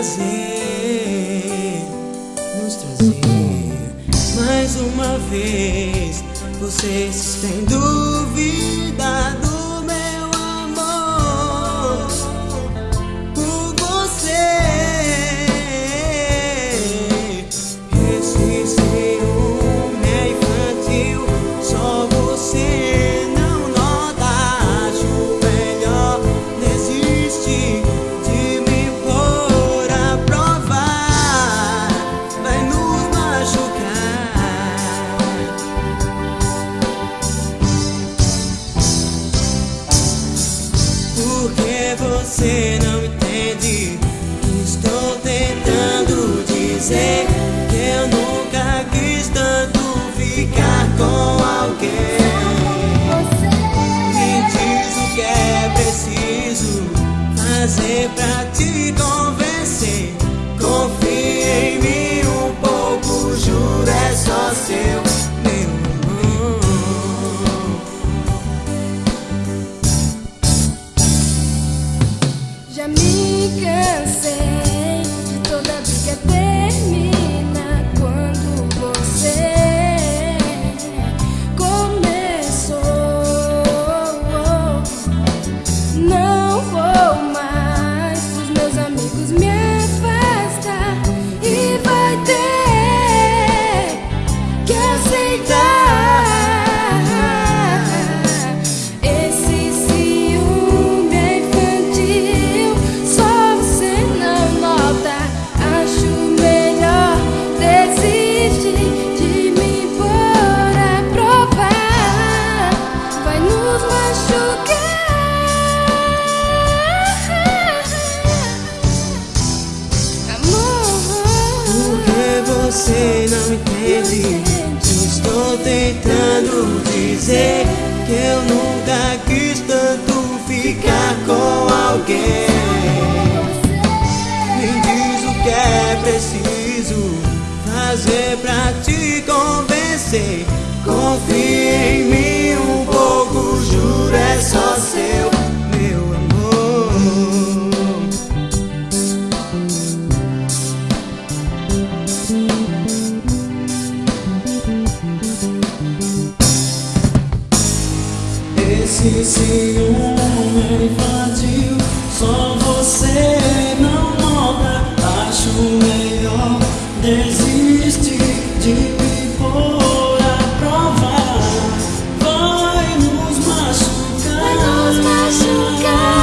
trazer, nos trazer. Mais uma vez vocês têm dúvida Você não entende? Estou tentando dizer que eu nunca quis tanto ficar com alguém. Me diz o que é preciso fazer pra te can say você não entende? Estou tentando dizer que eu nunca quis tanto ficar com alguém. Me diz o que é preciso fazer pra te convencer. Confia em mim Esse ciúme é infantil, só você não nota. Acho melhor desistir de me pôr a prova. Vai nos machucar. Vai nos machucar.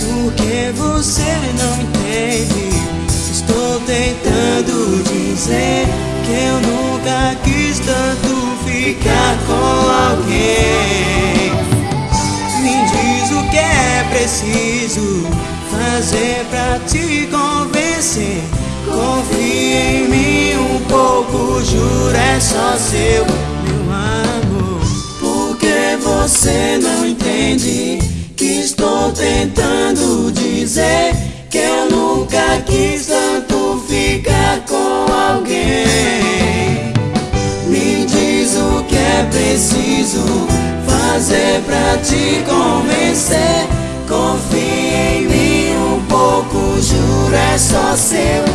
Porque você não entende. Estou tentando dizer que eu preciso fazer pra te convencer. Confia em mim um pouco, juro, é só seu, meu amor. Porque você não entende que estou tentando dizer que eu nunca quis tanto ficar com alguém. Me diz o que é preciso fazer pra te convencer. Confia em mim um pouco, juro, é só seu,